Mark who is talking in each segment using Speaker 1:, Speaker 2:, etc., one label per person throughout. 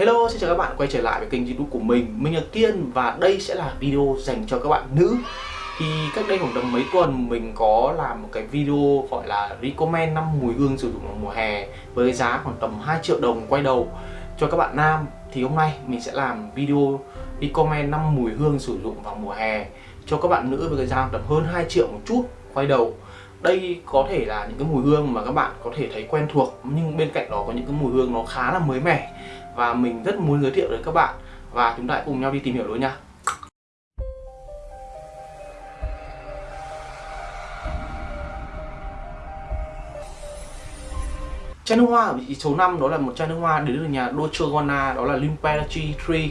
Speaker 1: Hello, xin chào các bạn quay trở lại với kênh youtube của mình. Mình là Kiên và đây sẽ là video dành cho các bạn nữ. Thì cách đây khoảng tầm mấy tuần mình có làm một cái video gọi là recommend 5 mùi hương sử dụng vào mùa hè Với giá khoảng tầm 2 triệu đồng quay đầu cho các bạn nam. Thì hôm nay mình sẽ làm video recommend 5 mùi hương sử dụng vào mùa hè cho các bạn nữ với cái giá tầm hơn 2 triệu một chút quay đầu. Đây có thể là những cái mùi hương mà các bạn có thể thấy quen thuộc nhưng bên cạnh đó có những cái mùi hương nó khá là mới mẻ và mình rất muốn giới thiệu đến các bạn và chúng ta hãy cùng nhau đi tìm hiểu luôn nha. Chai nước hoa ở vị trí số 5 đó là một chai nước hoa đến từ nhà Dolce Gabbana đó là Limperatri Tree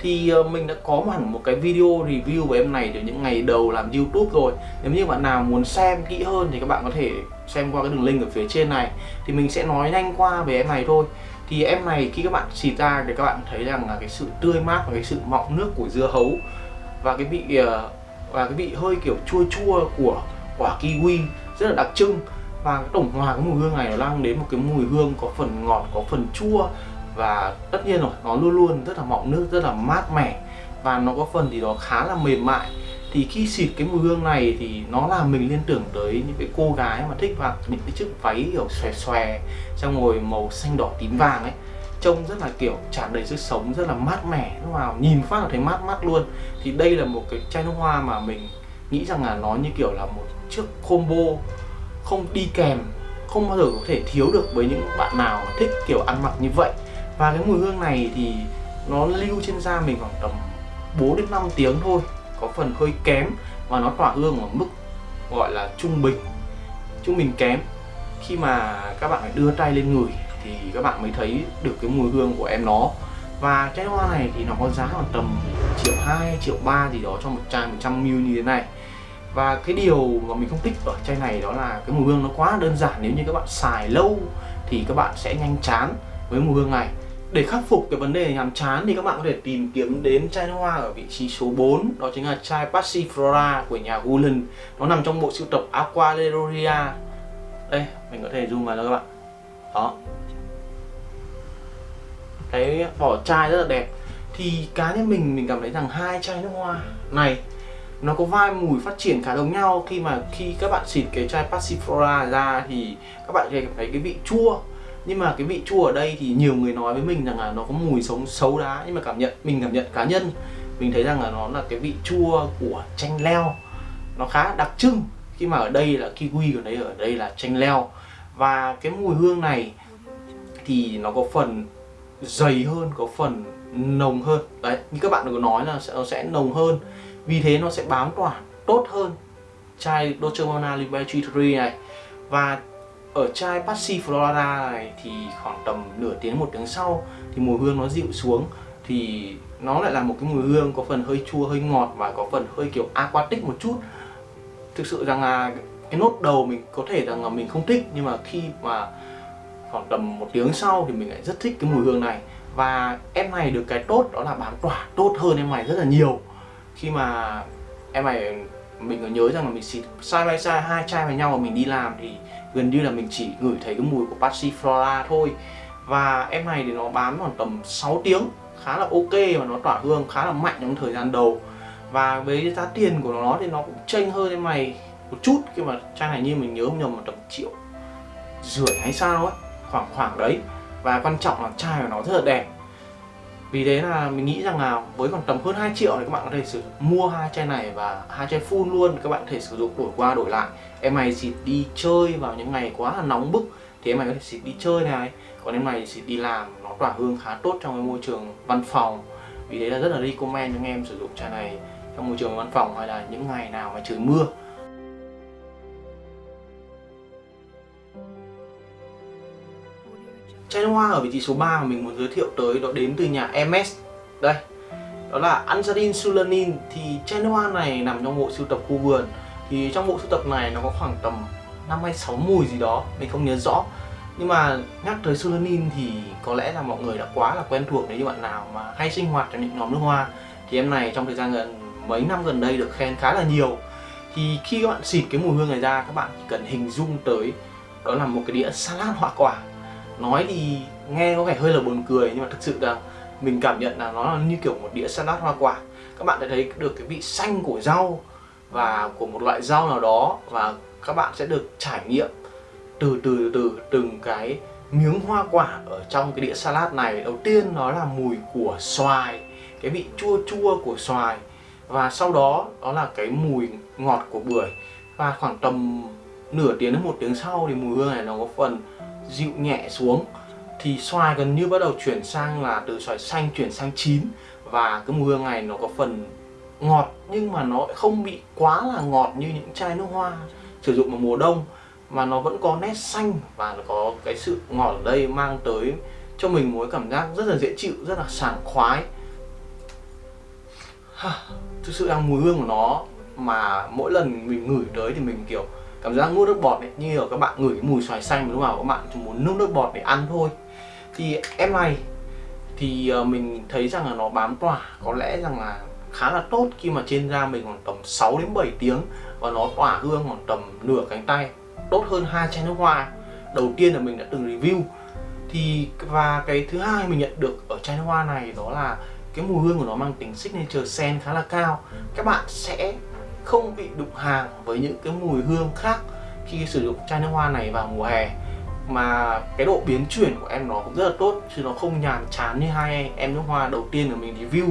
Speaker 1: thì ờ, mình đã có hẳn một cái video review về em này từ những ngày đầu làm YouTube rồi. Nếu như bạn nào muốn xem kỹ hơn thì các bạn có thể xem qua cái đường link ở phía trên này. Thì mình sẽ nói nhanh qua về em này thôi thì em này khi các bạn xịt ra thì các bạn thấy rằng là cái sự tươi mát và cái sự mọng nước của dưa hấu và cái vị ờ, và cái vị hơi kiểu chua chua của quả kiwi rất là đặc trưng. Và cái tổng hòa cái mùi hương này nó mang đến một cái mùi hương có phần ngọt, có phần chua và tất nhiên rồi, nó luôn luôn rất là mọng nước, rất là mát mẻ. Và nó có phần thì nó khá là mềm mại thì khi xịt cái mùi hương này thì nó làm mình liên tưởng tới những cái cô gái mà thích mặc những cái chiếc váy, kiểu, xòe xòe trong ngồi màu xanh đỏ tím vàng ấy. Trông rất là, kiểu, tràn đầy sức sống, rất là mát mẻ. Lúc nào nhìn phát là thấy mát mát luôn. Thì đây là một cái chai nước hoa mà mình nghĩ rằng là nó như, kiểu, là một chiếc combo không đi kèm, không bao giờ có thể thiếu được với những bạn nào thích, kiểu, ăn mặc như vậy. Và cái mùi hương này thì nó lưu trên da mình khoảng tầm 4 đến 5 tiếng thôi có phần hơi kém và nó tỏa hương ở mức gọi là trung bình trung bình kém. Khi mà các bạn phải đưa tay lên người thì các bạn mới thấy được cái mùi hương của em nó. Và chai hoa này thì nó có giá khoảng tầm triệu 2, triệu 3 gì đó cho một chai 100ml như thế này. Và cái điều mà mình không thích ở chai này đó là cái mùi hương nó quá đơn giản. Nếu như các bạn xài lâu thì các bạn sẽ nhanh chán với mùi hương này để khắc phục cái vấn đề nhàm chán thì các bạn có thể tìm kiếm đến chai nước hoa ở vị trí số 4 Đó chính là chai Passiflora của nhà Gulen Nó nằm trong bộ sưu tập Aqualeroria Đây, mình có thể zoom vào cho các bạn. Đó. Cái vỏ chai rất là đẹp. Thì cá nhân mình, mình cảm thấy rằng hai chai nước hoa này nó có vai mùi phát triển khá giống nhau. Khi mà khi các bạn xịt cái chai Passiflora ra thì các bạn sẽ cảm thấy cái vị chua nhưng mà cái vị chua ở đây thì nhiều người nói với mình rằng là nó có mùi sống xấu đá. Nhưng mà cảm nhận mình cảm nhận cá nhân mình thấy rằng là nó là cái vị chua của chanh leo. Nó khá đặc trưng. Khi mà ở đây là kiwi còn đấy ở đây là chanh leo. Và cái mùi hương này thì nó có phần dày hơn có phần nồng hơn. Đấy như các bạn có nói là sẽ, nó sẽ nồng hơn. Vì thế nó sẽ bám tỏa tốt hơn. Chai Dolce Gabbana Liberty Tree này. Và ở chai Passiflora này thì khoảng tầm nửa tiếng, một tiếng sau thì mùi hương nó dịu xuống. Thì nó lại là một cái mùi hương có phần hơi chua, hơi ngọt và có phần hơi kiểu aquatic một chút. Thực sự rằng là cái nốt đầu mình có thể rằng là mình không thích, nhưng mà khi mà khoảng tầm một tiếng sau thì mình lại rất thích cái mùi hương này. Và em này được cái tốt đó là bám tỏa tốt hơn em này rất là nhiều. Khi mà em này mình có nhớ rằng là mình xịt side by side hai chai với nhau và mình đi làm thì gần như là mình chỉ ngửi thấy cái mùi của Passiflora thôi. Và em này thì nó bám khoảng tầm 6 tiếng, khá là ok và nó tỏa hương khá là mạnh trong thời gian đầu. Và với giá tiền của nó thì nó cũng chênh hơn em này một chút khi mà chai này như mình nhớ không nhầm một tầm triệu rưỡi hay sao ấy khoảng khoảng đấy. Và quan trọng là chai của nó rất là đẹp vì thế là mình nghĩ rằng là với khoảng tầm hơn 2 triệu thì các bạn có thể sử mua hai chai này và hai chai full luôn. Các bạn có thể sử dụng đổi qua đổi lại. Em này xịt đi chơi vào những ngày quá là nóng bức thì em này có thể xịt đi chơi này. Còn em này xịt đi làm, nó tỏa hương khá tốt trong cái môi trường văn phòng. Vì thế là rất là recommend cho anh em sử dụng chai này trong môi trường văn phòng hay là những ngày nào mà trời mưa. Chai nước hoa ở vị trí số 3 mà mình muốn giới thiệu tới đó đến từ nhà MS Đây, Đó là Anzarin Sulanin Thì chai nước hoa này nằm trong bộ sưu tập khu vườn. Thì trong bộ sưu tập này nó có khoảng tầm 5 hay 6 mùi gì đó, Mình không nhớ rõ. Nhưng mà nhắc tới Sulanin thì có lẽ là mọi người đã quá là quen thuộc nếu như bạn nào mà hay sinh hoạt trong những nhóm nước hoa. Thì em này trong thời gian gần, mấy năm gần đây được khen khá là nhiều. Thì khi các bạn xịt cái mùi hương này ra, các bạn chỉ cần hình dung tới Đó là một cái đĩa salad hoa quả nói thì nghe có vẻ hơi là buồn cười, nhưng mà thực sự là mình cảm nhận là nó là như kiểu một đĩa salad hoa quả. Các bạn sẽ thấy được cái vị xanh của rau và của một loại rau nào đó và các bạn sẽ được trải nghiệm từ từ từ từng cái miếng hoa quả ở trong cái đĩa salad này. Đầu tiên nó là mùi của xoài, cái vị chua chua của xoài và sau đó đó là cái mùi ngọt của bưởi. Và khoảng tầm nửa tiếng đến một tiếng sau thì mùi hương này nó có phần dịu nhẹ xuống. Thì xoài gần như bắt đầu chuyển sang là từ xoài xanh chuyển sang chín. Và cái mùi hương này nó có phần ngọt, nhưng mà nó không bị quá là ngọt như những chai nước hoa sử dụng vào mùa đông. Mà nó vẫn có nét xanh và nó có cái sự ngọt ở đây mang tới cho mình một cảm giác rất là dễ chịu, rất là sảng khoái. Thực sự là mùi hương của nó mà mỗi lần mình ngửi tới thì mình, kiểu cảm giác nuốt nước bọt ấy, như ở các bạn ngửi cái mùi xoài xanh lúc nào các bạn chỉ muốn nước nước bọt để ăn thôi. Thì em này, thì ờ, mình thấy rằng là nó bám tỏa, có lẽ rằng là khá là tốt khi mà trên da mình khoảng tầm 6 đến 7 tiếng và nó tỏa hương khoảng tầm nửa cánh tay, tốt hơn hai chai nước hoa. Đầu tiên là mình đã từng review, thì, và cái thứ hai mình nhận được ở chai nước hoa này đó là cái mùi hương của nó mang tính signature scent khá là cao. Các bạn sẽ không bị đụng hàng với những cái mùi hương khác khi sử dụng chai nước hoa này vào mùa hè. Mà cái độ biến chuyển của em nó cũng rất là tốt chứ nó không nhàm chán như hai em nước hoa đầu tiên của mình review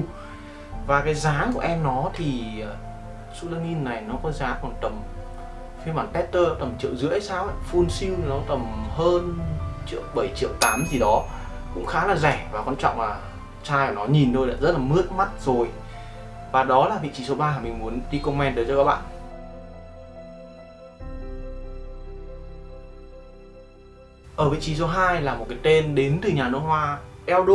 Speaker 1: và cái giá của em nó thì ờ, Sulanin này nó có giá còn tầm phiên bản tester tầm triệu rưỡi sao ấy full siêu nó tầm hơn triệu 7 triệu 8 gì đó. Cũng khá là rẻ và quan trọng là chai của nó nhìn thôi đã rất là mướt mắt rồi và đó là vị trí số 3 mà mình muốn đi comment tới cho các bạn. Ở vị trí số 2 là một cái tên đến từ nhà nước hoa, Eldo.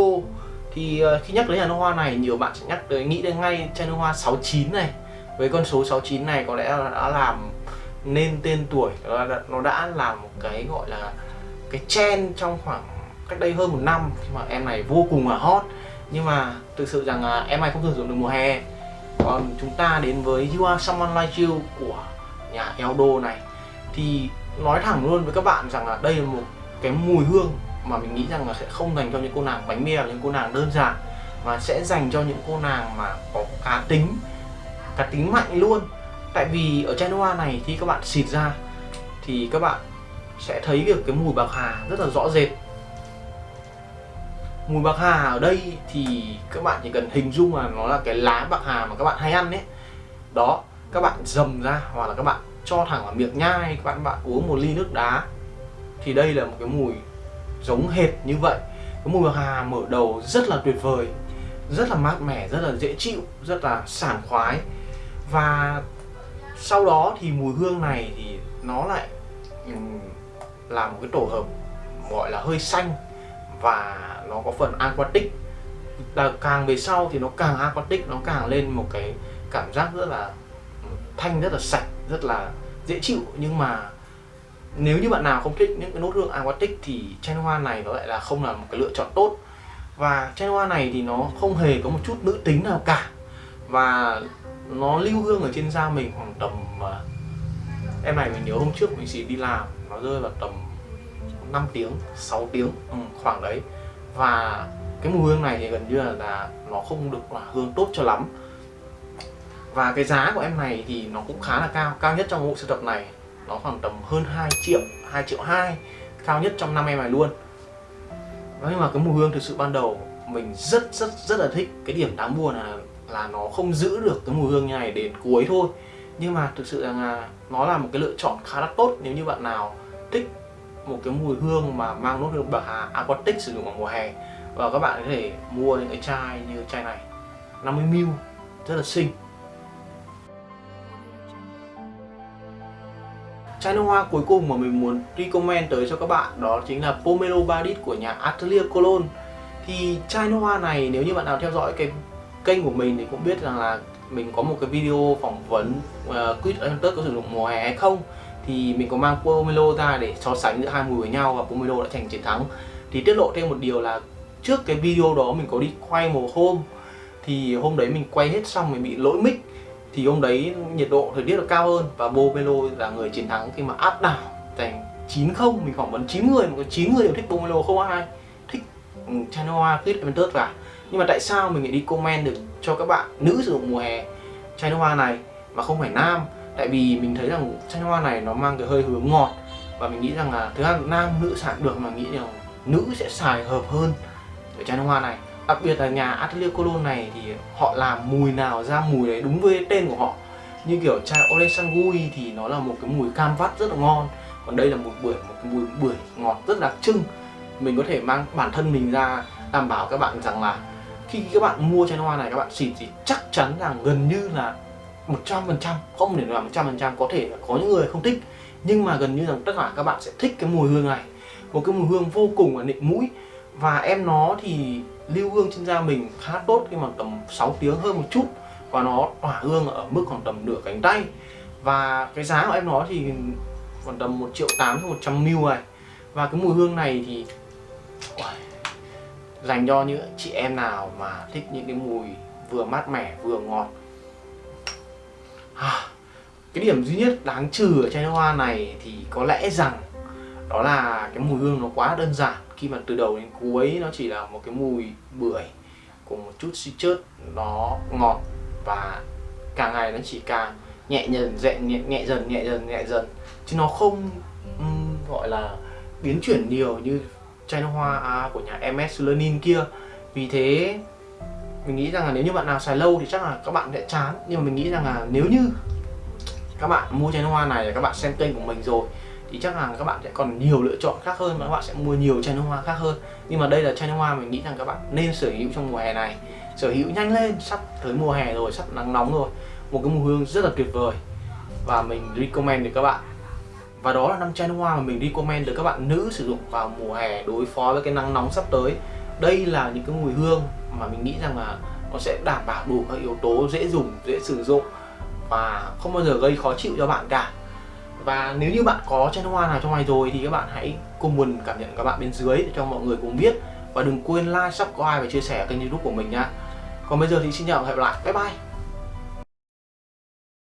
Speaker 1: Thì ờ, khi nhắc tới nhà nước hoa này, nhiều bạn sẽ nhắc tới, nghĩ đến ngay chai nước hoa 69 này. Với con số 69 này có lẽ đã làm nên tên tuổi, Nó đã là một cái gọi là cái trend trong khoảng cách đây hơn một năm khi mà em này vô cùng là hot. Nhưng mà thực sự rằng em này không sử dụng được mùa hè còn chúng ta đến với You Are Someone Like You của nhà Eldo này. Thì nói thẳng luôn với các bạn rằng là đây là một cái mùi hương mà mình nghĩ rằng là sẽ không dành cho những cô nàng bánh mèo những cô nàng đơn giản, mà sẽ dành cho những cô nàng mà có cá tính cá tính mạnh luôn. Tại vì ở chai hoa này khi các bạn xịt ra thì các bạn sẽ thấy được cái mùi bạc hà rất là rõ rệt mùi bạc hà ở đây thì các bạn chỉ cần hình dung là nó là cái lá bạc hà mà các bạn hay ăn đấy đó, các bạn dầm ra hoặc là các bạn cho thẳng vào miệng nhai, các bạn bạn uống một ly nước đá. Thì đây là một cái mùi giống hệt như vậy. Cái mùi bạc hà mở đầu rất là tuyệt vời, rất là mát mẻ, rất là dễ chịu, rất là sảng khoái. Và sau đó thì mùi hương này thì nó lại là một cái tổ hợp gọi là hơi xanh và nó có phần aquatic. Là càng về sau thì nó càng aquatic, nó càng lên một cái cảm giác rất là ừ, thanh, rất là sạch, rất là dễ chịu. Nhưng mà nếu như bạn nào không thích những cái nốt hương aquatic thì chai hoa này nó lại là không là một cái lựa chọn tốt. Và chai hoa này thì nó không hề có một chút nữ tính nào cả. Và nó lưu hương ở trên da mình khoảng tầm à, em này mình nhớ hôm trước mình chỉ đi làm, nó rơi vào tầm 5 tiếng 6 tiếng ừ, khoảng đấy. Và cái mùi hương này thì gần như là, là nó không được là hương tốt cho lắm. Và cái giá của em này thì nó cũng khá là cao cao nhất trong bộ sưu tập này. Nó khoảng tầm hơn 2 triệu 2 triệu 2 cao nhất trong năm em này luôn. Nhưng mà cái mùi hương thực sự ban đầu mình rất rất rất là thích. Cái điểm đáng buồn là là nó không giữ được cái mùi hương như này đến cuối thôi. Nhưng mà thực sự là nó là một cái lựa chọn khá là tốt nếu như bạn nào thích một cái mùi hương mà mang nốt hương bạc hà aquatic sử dụng vào mùa hè. Và các bạn có thể mua những cái chai như chai này. 50ml rất là xinh. Chai nước hoa cuối cùng mà mình muốn recommend tới cho các bạn đó chính là Pomelo Badit của nhà Atelier Cologne. Thì chai nước hoa này nếu như bạn nào theo dõi cái kênh của mình thì cũng biết rằng là mình có một cái video phỏng vấn uh, Quýt Hunter có sử dụng mùa hè hay không thì mình có mang Pomelo ra để so sánh giữa hai mùi với nhau và Pomelo đã giành chiến thắng. Thì tiết lộ thêm một điều là trước cái video đó mình có đi quay một hôm. Thì hôm đấy mình quay hết xong mình bị lỗi mic. Thì hôm đấy nhiệt độ thời tiết là cao hơn và Pomelo là người chiến thắng khi mà áp đảo giành 9-0 mình phỏng vấn 9 người mà có 9 người đều thích Pomelo không ai thích ừ, um, Chanoa Quýt Aventus cả. Nhưng mà tại sao mình lại đi comment được cho các bạn nữ sử dụng mùa hè chai hoa này mà không phải nam? Tại vì mình thấy rằng chai nước hoa này nó mang cái hơi hướng ngọt và mình nghĩ rằng là thứ hai nam nữ sản được mà nghĩ rằng nữ sẽ xài hợp hơn ở chai nước hoa này. Đặc biệt là nhà Atelier Cologne này thì họ làm mùi nào ra mùi đấy đúng với tên của họ. Như kiểu chai Ole Sangui thì nó là một cái mùi cam vắt rất là ngon, còn đây là một bưởi một cái mùi bưởi ngọt rất đặc trưng. Mình có thể mang bản thân mình ra đảm bảo các bạn rằng là khi các bạn mua chai hoa này, các bạn xịt thì chắc chắn rằng gần như là 100% không để là 100% có thể là có những người không thích. Nhưng mà gần như rằng tất cả các bạn sẽ thích cái mùi hương này. Một cái mùi hương vô cùng là nịnh mũi. Và em nó thì lưu hương trên da mình khá tốt khi mà tầm 6 tiếng hơn một chút. Và nó tỏa hương ở mức khoảng tầm nửa cánh tay. Và cái giá của em nó thì khoảng tầm 1 triệu 8 cho 100 ml này. Và cái mùi hương này thì dành cho những chị em nào mà thích những cái mùi vừa mát mẻ, vừa ngọt À, cái điểm duy nhất đáng trừ ở chai nước hoa này thì có lẽ rằng đó là cái mùi hương nó quá đơn giản. Khi mà từ đầu đến cuối nó chỉ là một cái mùi bưởi cùng một chút citrus nó ngọt và càng ngày nó chỉ càng nhẹ dần nhẹ, nhẹ, nhẹ dần nhẹ dần nhẹ dần. Chứ nó không um, gọi là biến chuyển nhiều như chai nước hoa à, của nhà MS Lenin kia. Vì thế mình nghĩ rằng là nếu như bạn nào xài lâu thì chắc là các bạn sẽ chán. Nhưng mà mình nghĩ rằng là nếu như các bạn mua chai nước hoa này các bạn xem kênh của mình rồi, thì chắc là các bạn sẽ còn nhiều lựa chọn khác hơn và các bạn sẽ mua nhiều chai nước hoa khác hơn. Nhưng mà đây là chai nước hoa mình nghĩ rằng các bạn nên sở hữu trong mùa hè này. Sở hữu nhanh lên, sắp tới mùa hè rồi, sắp nắng nóng rồi. Một cái mùi hương rất là tuyệt vời. Và mình recommend được các bạn. Và đó là năm chai nước hoa mà mình recommend được các bạn nữ sử dụng vào mùa hè đối phó với cái nắng nóng sắp tới đây là những cái mùi hương mà mình nghĩ rằng là nó sẽ đảm bảo đủ các yếu tố dễ dùng dễ sử dụng và không bao giờ gây khó chịu cho bạn cả. Và nếu như bạn có chai nước hoa nào trong này rồi thì các bạn hãy comment cảm nhận các bạn bên dưới để cho mọi người cùng biết. Và đừng quên like, subscribe và chia sẻ kênh youtube của mình nha còn bây giờ thì xin chào và hẹn gặp lại. Bye bye.